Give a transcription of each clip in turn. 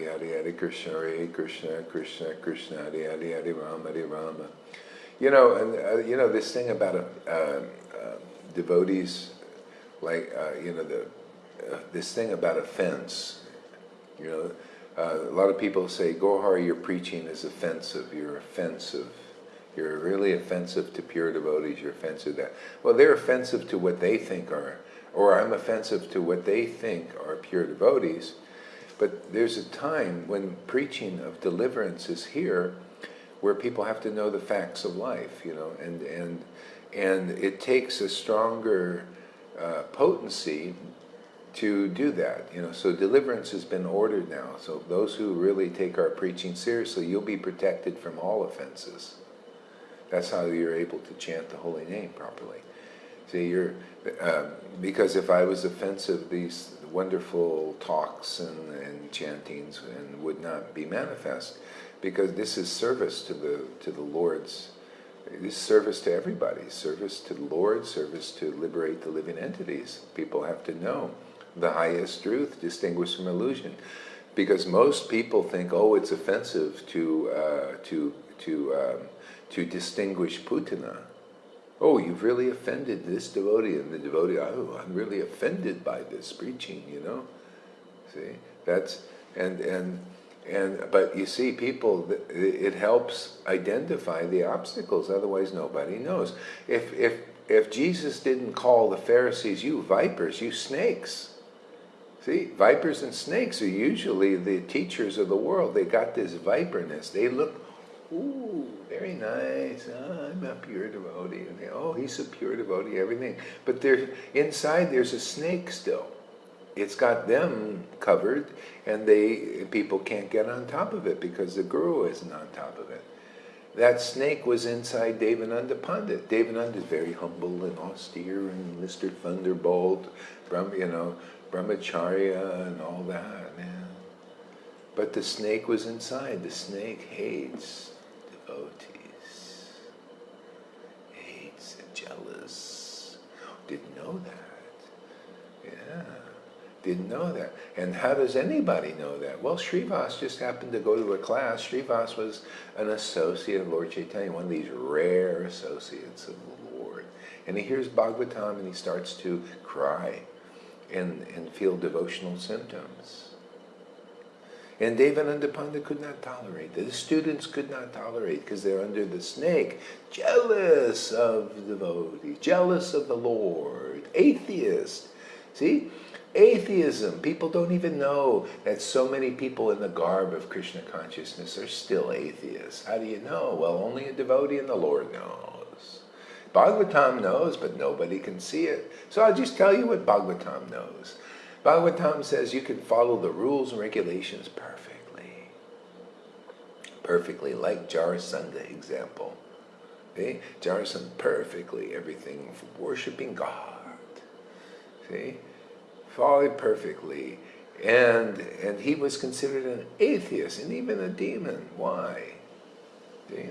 Hare Hare Hare Krishna Hare Krishna Krishna Krishna Hare Hare Hare Rama Hare Rama. You know, and uh, you know this thing about uh, uh, devotees, like uh, you know the uh, this thing about offense. You know, a lot of people say, Gohar, your preaching is offensive. You're offensive. You're really offensive to pure devotees. You're offensive to that. Well, they're offensive to what they think are, or I'm offensive to what they think are pure devotees. But there's a time when preaching of deliverance is here where people have to know the facts of life, you know, and, and, and it takes a stronger uh, potency to do that, you know. So deliverance has been ordered now. So those who really take our preaching seriously, you'll be protected from all offenses. That's how you're able to chant the holy name properly. See, you're uh, because if I was offensive, these wonderful talks and, and chantings and would not be manifest because this is service to the to the Lord's this service to everybody, service to the Lord, service to liberate the living entities. People have to know the highest truth, distinguished from illusion, because most people think, oh, it's offensive to uh, to to um, to distinguish Putana. Oh, you've really offended this devotee, and the devotee, oh, I'm really offended by this preaching, you know. See, that's and and and but you see, people, it helps identify the obstacles. Otherwise, nobody knows. If if if Jesus didn't call the Pharisees, you vipers, you snakes. See, vipers and snakes are usually the teachers of the world. They got this viperness. They look ooh, very nice, oh, I'm a pure devotee. And they, oh, he's a pure devotee, everything. But there, inside there's a snake still. It's got them covered, and they people can't get on top of it because the guru isn't on top of it. That snake was inside Devananda Pandit. Devananda is very humble and austere and Mr. Thunderbolt, Brahm, you know, Brahmacharya and all that. But the snake was inside. The snake hates devotees, hates and jealous. Didn't know that. Yeah, didn't know that. And how does anybody know that? Well, Srivas just happened to go to a class. Srivas was an associate of Lord Chaitanya, one of these rare associates of the Lord. And he hears Bhagavatam and he starts to cry and, and feel devotional symptoms. And Devananda Pandit could not tolerate. The students could not tolerate because they're under the snake, jealous of the devotee, jealous of the Lord, atheist. See? Atheism. People don't even know that so many people in the garb of Krishna consciousness are still atheists. How do you know? Well, only a devotee and the Lord knows. Bhagavatam knows, but nobody can see it. So I'll just tell you what Bhagavatam knows. Bhagavatam says you can follow the rules and regulations perfectly. Perfectly, like Jarasandha example. See? Jarasandha perfectly, everything for worshipping God. See? Follow perfectly. And, and he was considered an atheist and even a demon. Why? See?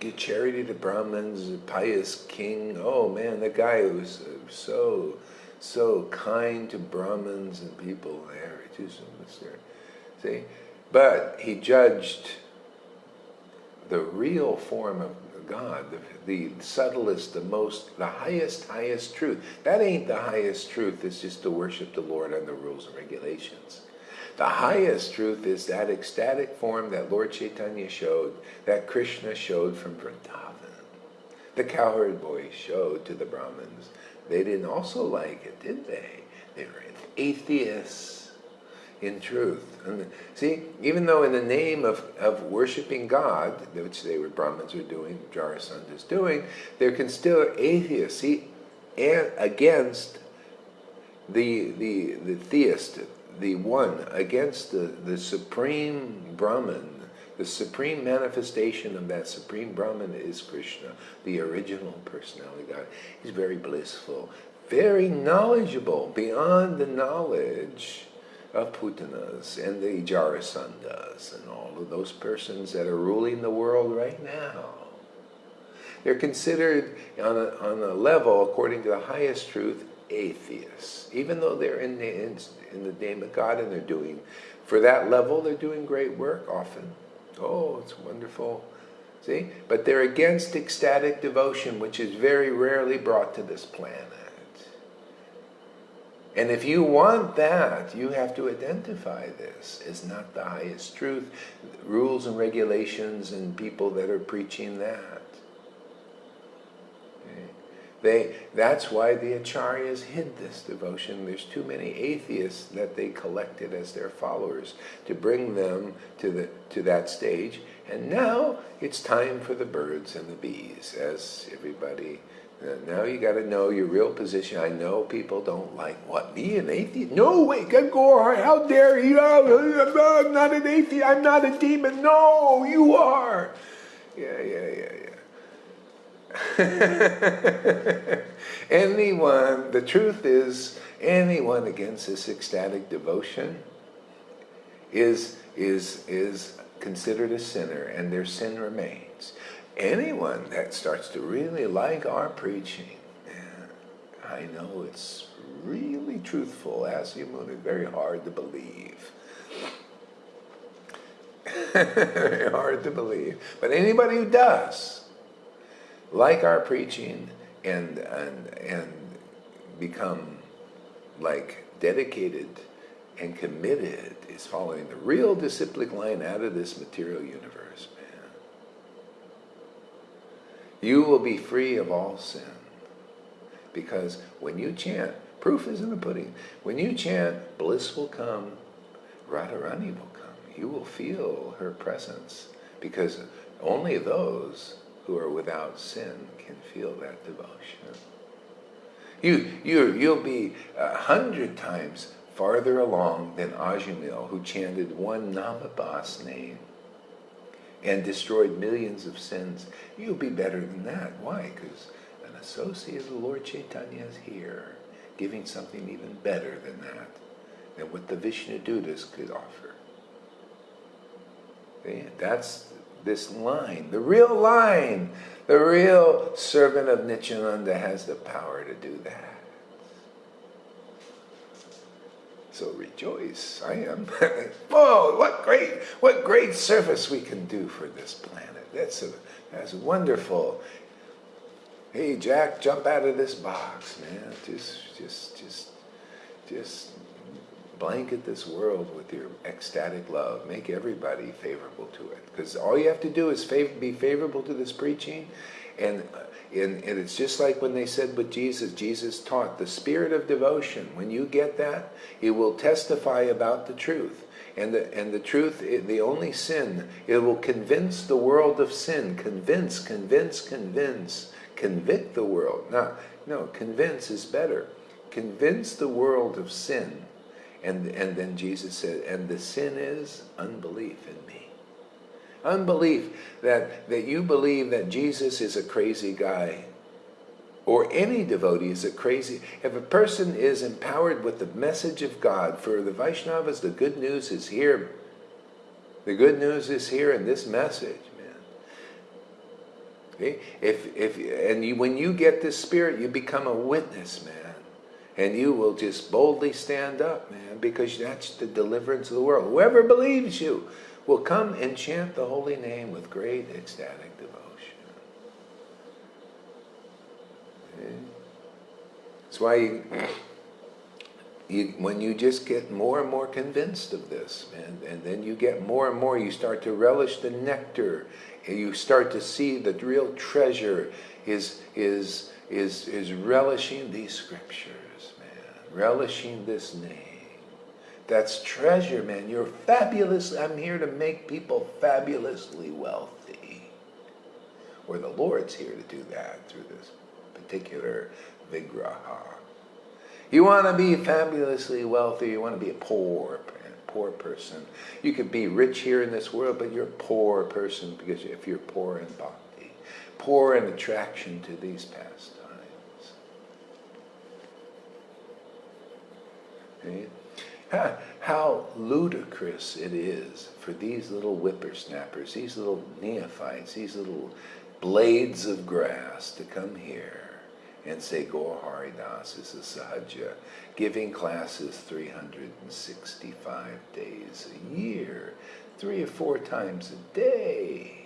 Give charity to Brahmins, pious king. Oh man, the guy was uh, so so kind to Brahmins and people there. See? But he judged the real form of God, the, the subtlest, the most, the highest, highest truth. That ain't the highest truth, it's just to worship the Lord and the rules and regulations. The highest truth is that ecstatic form that Lord Chaitanya showed, that Krishna showed from Vrindavan. The cowherd boy showed to the Brahmins they didn't also like it, did they? They were atheists in truth. And see, even though in the name of, of worshiping God, which they were Brahmins were doing, Jarasandha is doing, there can still atheists see against the the the theist, the one, against the, the supreme Brahman, the supreme manifestation of that supreme Brahman is Krishna, the original personality God. He's very blissful, very knowledgeable, beyond the knowledge of Putanas and the Jarasandhas and all of those persons that are ruling the world right now. They're considered on a, on a level, according to the highest truth, atheists, even though they're in the, in, in the name of God and they're doing for that level, they're doing great work often. Oh, it's wonderful. See? But they're against ecstatic devotion, which is very rarely brought to this planet. And if you want that, you have to identify this as not the highest truth, rules and regulations and people that are preaching that. They, that's why the acharyas hid this devotion. There's too many atheists that they collected as their followers to bring them to, the, to that stage. And now it's time for the birds and the bees, as everybody uh, now you got to know your real position. I know people don't like what me an atheist. No way, Gagor, how dare you? I'm not an atheist. I'm not a demon. No, you are. Yeah, yeah, yeah, yeah. anyone, the truth is, anyone against this ecstatic devotion is is is considered a sinner, and their sin remains anyone that starts to really like our preaching, I know it's really truthful, Asya Moon, it's very hard to believe. very hard to believe. But anybody who does like our preaching and, and, and become like dedicated and committed is following the real disciplic line out of this material universe. Man. You will be free of all sin. Because when you chant, proof is in the pudding. When you chant, bliss will come, Radharani will come. You will feel her presence. Because only those who are without sin can feel that devotion. You, you, you'll be a hundred times farther along than Ajamil, who chanted one Namabhasa name and destroyed millions of sins, you'll be better than that. Why? Because an associate of the Lord Chaitanya is here, giving something even better than that, than what the Vishnu Dutas could offer. That's this line, the real line. The real servant of Nityananda has the power to do that. So rejoice, I am. Whoa, what great, what great service we can do for this planet. That's, a, that's wonderful. Hey, Jack, jump out of this box, man. Just, just, just, just blanket this world with your ecstatic love. Make everybody favorable to it. Because all you have to do is fav be favorable to this preaching and uh, and, and it's just like when they said with Jesus, Jesus taught the spirit of devotion. When you get that, it will testify about the truth. And the, and the truth, the only sin, it will convince the world of sin. Convince, convince, convince. Convict the world. Now, no, convince is better. Convince the world of sin. And, and then Jesus said, and the sin is unbelief in me. Unbelief that, that you believe that Jesus is a crazy guy or any devotee is a crazy. If a person is empowered with the message of God, for the Vaishnavas, the good news is here. The good news is here in this message, man. Okay? If, if, and you, when you get this spirit, you become a witness, man. And you will just boldly stand up, man, because that's the deliverance of the world. Whoever believes you, will come and chant the holy name with great ecstatic devotion. That's why you, you, when you just get more and more convinced of this, and, and then you get more and more, you start to relish the nectar, and you start to see the real treasure is, is, is, is relishing these scriptures, relishing this name. That's treasure, man. You're fabulous. I'm here to make people fabulously wealthy. Or the Lord's here to do that through this particular vigraha. You want to be fabulously wealthy. You want to be a poor, poor person. You could be rich here in this world, but you're a poor person because if you're poor in bhakti, poor in attraction to these pastimes. Okay? How ludicrous it is for these little whippersnappers, these little neophytes, these little blades of grass to come here and say Gaur Hari Das is a Sahaja, giving classes 365 days a year, three or four times a day,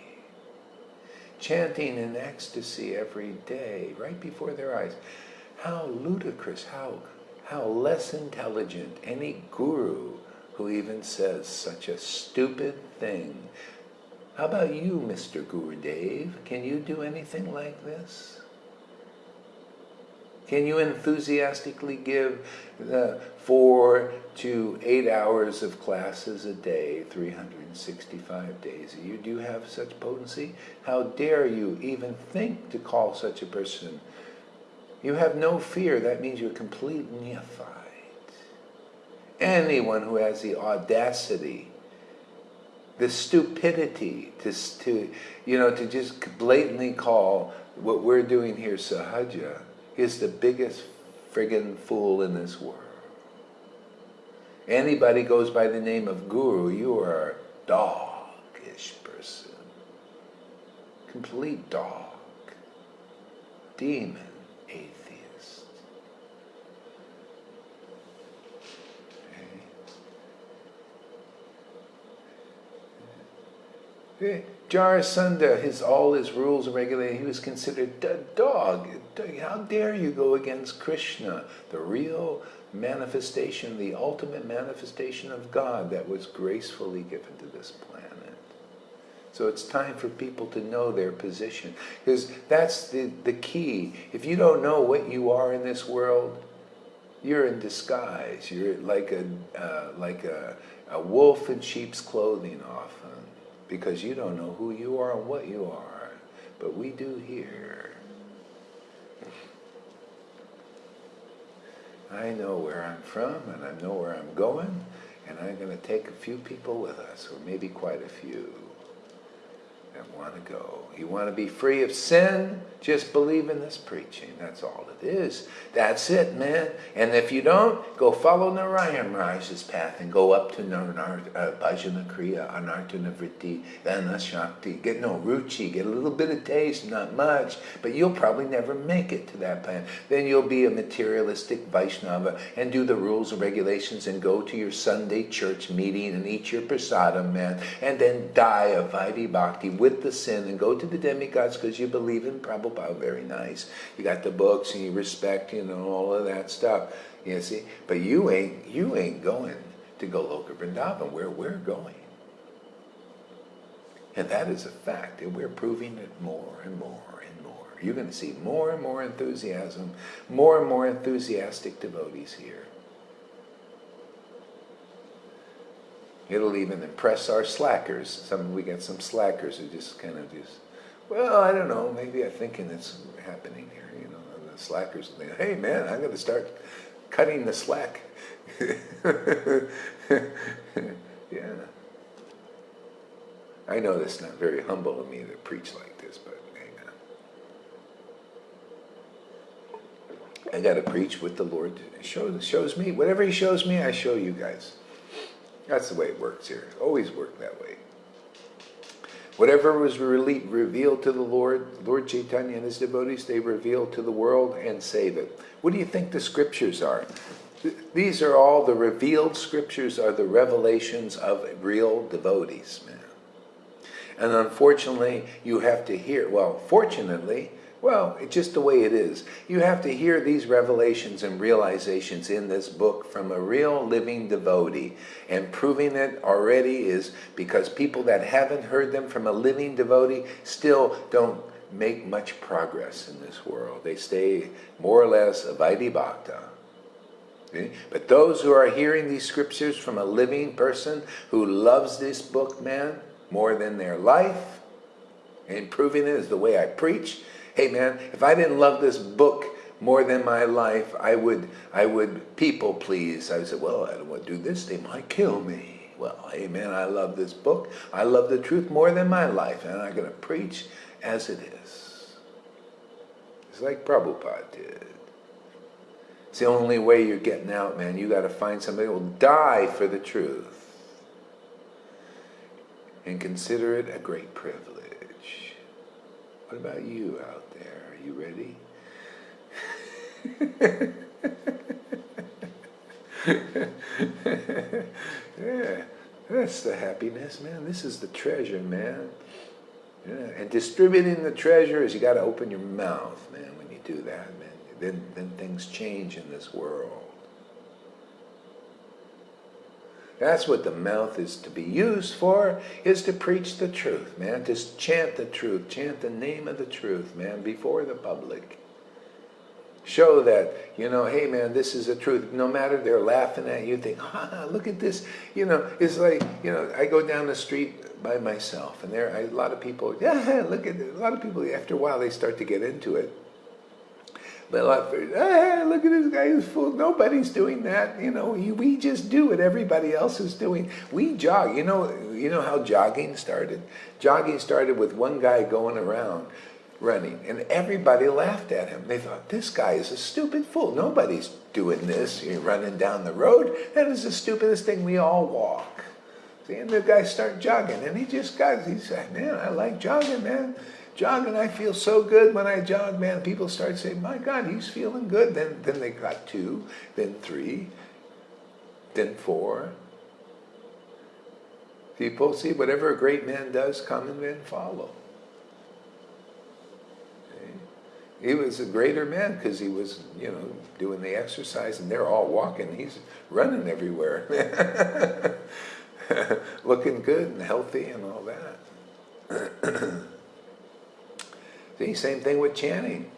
chanting in ecstasy every day, right before their eyes. How ludicrous, how, how less intelligent any guru who even says such a stupid thing. How about you, Mr. Gurudev? Can you do anything like this? Can you enthusiastically give the four to eight hours of classes a day, 365 days a year? Do you have such potency? How dare you even think to call such a person? You have no fear. That means you're complete neophyte. Anyone who has the audacity, the stupidity to, to, you know, to just blatantly call what we're doing here sahaja, is the biggest friggin' fool in this world. Anybody goes by the name of guru, you are a doggish person. Complete dog. Demon atheist. Okay. Eh, Jarasandha, his, all his rules and regulations, he was considered a dog. How dare you go against Krishna, the real manifestation, the ultimate manifestation of God that was gracefully given to this planet. So it's time for people to know their position. Because that's the, the key. If you don't know what you are in this world, you're in disguise. You're like a, uh, like a, a wolf in sheep's clothing often because you don't know who you are and what you are. But we do here. I know where I'm from and I know where I'm going and I'm going to take a few people with us, or maybe quite a few that want to go. You want to be free of sin? Just believe in this preaching. That's all it is. That's it, man. And if you don't, go follow Narayan Raj's path and go up to Nar uh, Bhajana Kriya, Anartha Nivritti. Get no ruchi, get a little bit of taste, not much, but you'll probably never make it to that plan. Then you'll be a materialistic Vaishnava and do the rules and regulations and go to your Sunday church meeting and eat your prasadam, man, and then die of Vaidhi Bhakti with the sin and go to the demigods because you believe in Prabhupada, very nice. You got the books and you respect, you know, all of that stuff. You see, but you ain't you ain't going to Goloka Vrindavan where we're going. And that is a fact, and we're proving it more and more and more. You're going to see more and more enthusiasm, more and more enthusiastic devotees here. It'll even impress our slackers. Some we got some slackers who just kind of just, well, I don't know, maybe I'm thinking it's happening here, you know, the slackers, they, hey man, I'm going to start cutting the slack. yeah. I know that's not very humble of me to preach like this, but. I got to preach what the Lord shows, shows me. Whatever he shows me, I show you guys. That's the way it works here. always worked that way. Whatever was re revealed to the Lord, Lord Chaitanya and his devotees, they reveal to the world and save it. What do you think the scriptures are? These are all the revealed scriptures are the revelations of real devotees, man. And unfortunately, you have to hear, well, fortunately, well, it's just the way it is. You have to hear these revelations and realizations in this book from a real living devotee. And proving it already is because people that haven't heard them from a living devotee still don't make much progress in this world. They stay more or less a Vaidhi Bhakta. But those who are hearing these scriptures from a living person who loves this book, man, more than their life, and proving it is the way I preach, hey man, if I didn't love this book more than my life, I would, I would people please. I would say, well, I don't want to do this, they might kill me. Well, hey man, I love this book. I love the truth more than my life, and I'm going to preach as it is. It's like Prabhupada did. It's the only way you're getting out, man. You got to find somebody who will die for the truth and consider it a great privilege. What about you out there? Are you ready? yeah, that's the happiness, man. This is the treasure, man. Yeah. And distributing the treasure is you got to open your mouth, man. When you do that, man, then then things change in this world. That's what the mouth is to be used for, is to preach the truth, man. Just chant the truth, chant the name of the truth, man, before the public. Show that, you know, hey man, this is the truth. No matter they're laughing at you, think, ah, look at this. You know, it's like, you know, I go down the street by myself and there, a lot of people, yeah, look at, a lot of people, after a while, they start to get into it. Lot of ah, look at this guy, he's full. Nobody's doing that. You know, we just do what everybody else is doing. We jog. You know, you know how jogging started? Jogging started with one guy going around running, and everybody laughed at him. They thought, this guy is a stupid fool. Nobody's doing this. You're running down the road. That is the stupidest thing. We all walk. See, and the guy start jogging, and he just got, he said, man, I like jogging, man jogging, I feel so good when I jog, man. People start saying, my God, he's feeling good. Then, then they got two, then three, then four. People see whatever a great man does, come and then follow. He was a greater man because he was, you know, doing the exercise and they're all walking. He's running everywhere. Looking good and healthy and all that. See, same thing with chanting.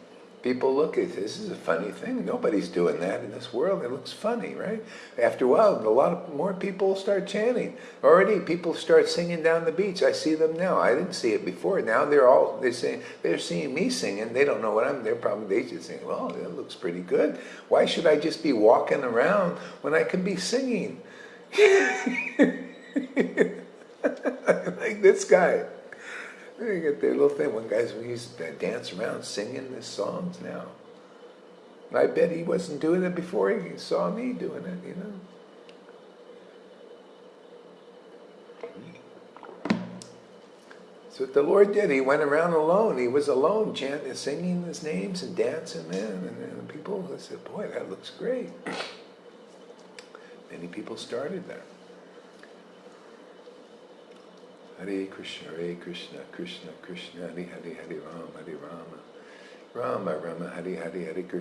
People look at this is a funny thing. Nobody's doing that in this world. It looks funny, right? After a while, a lot of more people start chanting. Already, people start singing down the beach. I see them now. I didn't see it before. Now they're all they say they're seeing me singing. They don't know what I'm. They're probably they just saying, well, that looks pretty good. Why should I just be walking around when I can be singing? like this guy. They get their little thing. One guy's used to dance around singing his songs now. I bet he wasn't doing it before he saw me doing it, you know. So what the Lord did. He went around alone. He was alone, chanting, singing his names and dancing, man. And, and people said, boy, that looks great. Many people started that. Hare Krishna, Hare Krishna, Krishna Krishna, Hare Hare, Hare Rama, Hare Rama, Rama Rama, Hare Hare, Hare Krishna.